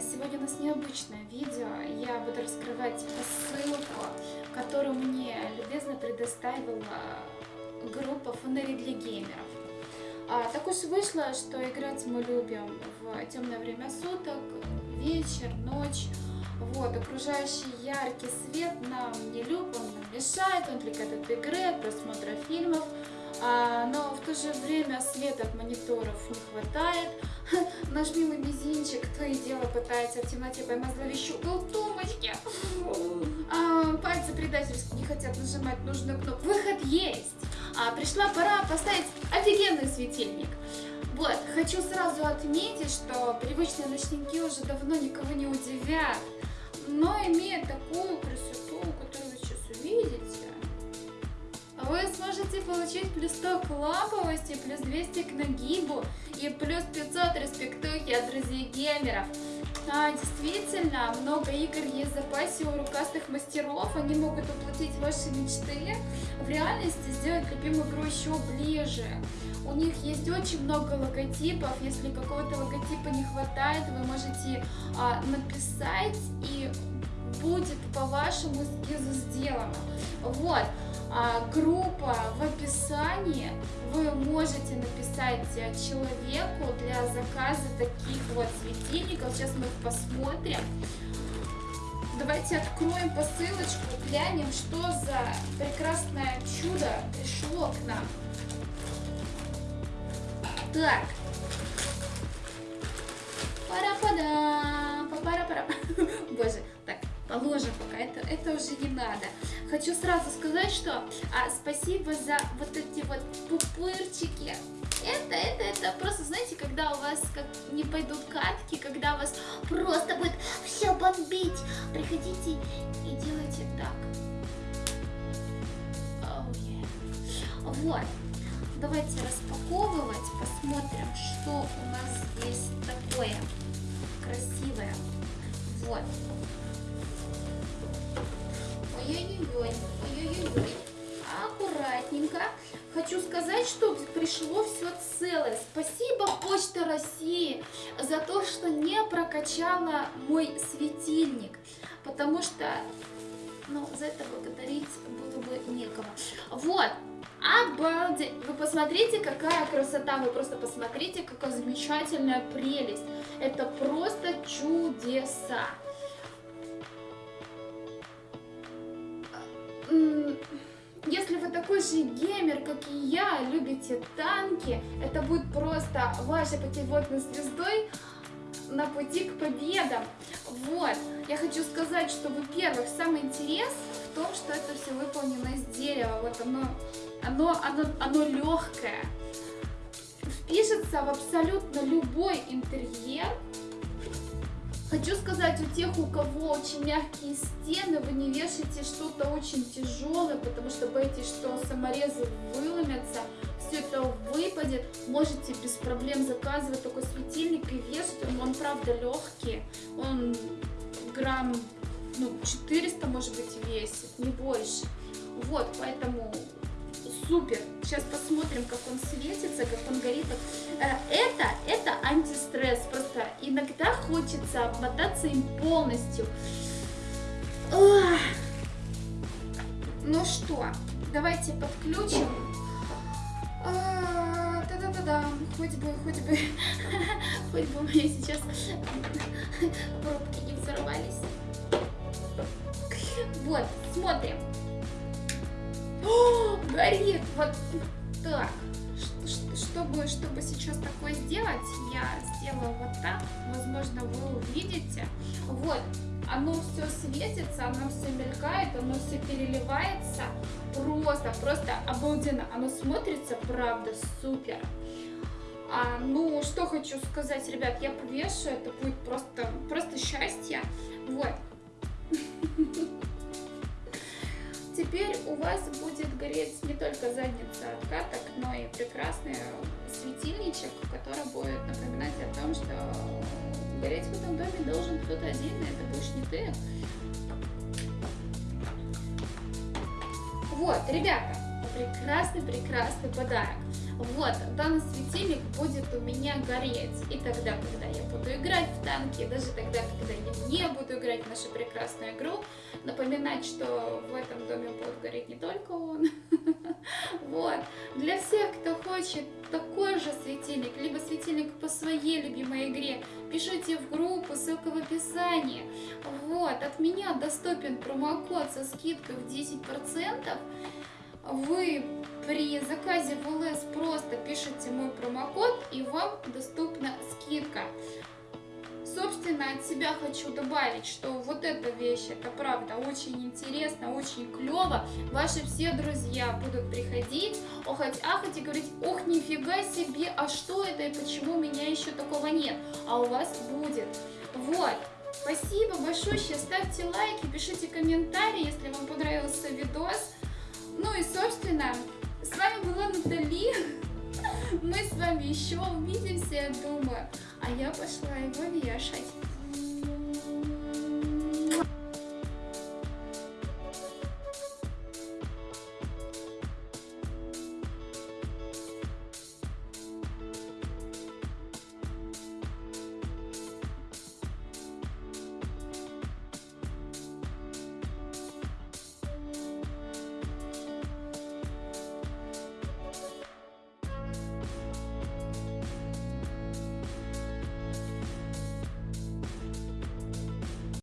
сегодня у нас необычное видео. Я буду раскрывать посылку, которую мне любезно предоставила группа фонарей для геймеров. А, так уж вышло, что играть мы любим в темное время суток, вечер, ночь. Вот, окружающий яркий свет нам не он нам мешает, он отвлекает от игры, от просмотра фильмов. А, но в то же время света от мониторов не хватает. Наш милый мизинчик то и дело пытается в темноте поймать зловещую тумочки. А, пальцы предательски не хотят нажимать нужную кнопку. Выход есть! А, пришла пора поставить офигенный светильник. Вот, хочу сразу отметить, что привычные ночники уже давно никого не удивят, но имея такую красоту, получить плюс 100 к ламповости, плюс 200 к нагибу и плюс 500 респектухи от друзей геймеров. А, действительно, много игр есть в запасе у рукастых мастеров, они могут воплотить ваши мечты, в реальности сделать любимую игру еще ближе. У них есть очень много логотипов, если какого-то логотипа не хватает, вы можете а, написать и будет по вашему эскизу сделано. Вот, группа в описании, вы можете написать человеку для заказа таких вот светильников. Сейчас мы их посмотрим. Давайте откроем посылочку, глянем, что за прекрасное чудо пришло к нам. Так. Пара-пада, пара-пара. Боже, так, положим пока, это, это уже не надо. Хочу сразу сказать, что а, спасибо за вот эти вот пупырчики. Это, это, это просто, знаете, когда у вас как не пойдут катки, когда вас просто будет все бомбить, приходите и делайте так. Oh, yeah. Вот. Давайте распаковывать, посмотрим, что у нас здесь такое красивое. Вот. Ой-ой-ой, ой-ой-ой. Аккуратненько. Хочу сказать, что пришло все целое. Спасибо Почта России за то, что не прокачала мой светильник. Потому что, ну, за это благодарить было бы некого. Вот. Обалдеть! Вы посмотрите, какая красота, вы просто посмотрите, какая замечательная прелесть. Это просто чудеса. Если вы такой же геймер, как и я, любите танки, это будет просто вашей путеводной звездой на пути к победам. Вот, я хочу сказать, что, во-первых, самый интерес в том, что это все выполнено из дерева. Вот оно, оно, оно, оно легкое. Впишется в абсолютно любой интерьер, Хочу сказать, у тех, у кого очень мягкие стены, вы не вешайте что-то очень тяжелое, потому что боитесь, что саморезы выломятся, все это выпадет. Можете без проблем заказывать такой светильник и вешать. Он, он правда легкий, он грамм ну, 400 может быть весит, не больше. Вот, поэтому супер. Сейчас посмотрим, как он светится, как он горит. Э, это, это антистресс. Просто иногда хочется обмотаться им полностью. Ну что, давайте подключим. А, да-да-да-да, хоть бы, хоть бы, хоть бы у меня сейчас пробки не взорвались. Вот, смотрим. О, горит! Вот так. Чтобы, чтобы сейчас такое сделать, я сделаю вот так. Возможно, вы увидите. Вот, оно все светится, оно все мелькает, оно все переливается. Просто, просто обалденно. Оно смотрится, правда, супер. А, ну, что хочу сказать, ребят, я повешу, это будет просто, просто счастье. Вот. Теперь у вас будет гореть не только задница от каток, но и прекрасный светильничек, который будет напоминать о том, что гореть в этом доме должен кто-то один, и это будешь не ты. Вот, ребята, прекрасный-прекрасный подарок. Вот, данный светильник будет у меня гореть. И тогда, когда я буду играть в танки, и даже тогда, когда я не буду играть в нашу прекрасную игру, напоминать, что в этом доме будет гореть не только он. Вот. Для всех, кто хочет такой же светильник, либо светильник по своей любимой игре, пишите в группу, ссылка в описании. Вот. От меня доступен промокод со скидкой в 10%. Вы при заказе в ЛС просто пишите мой промокод и вам доступна скидка. Собственно, от себя хочу добавить, что вот эта вещь, это правда очень интересно, очень клево. Ваши все друзья будут приходить, охать, ахать и говорить, ох, нифига себе, а что это и почему у меня еще такого нет? А у вас будет. Вот. Спасибо большое, ставьте лайки, пишите комментарии, если вам понравился видос. Ну и, собственно, с вами была Натали. Мы с вами еще увидимся, я думаю. А я пошла его вешать.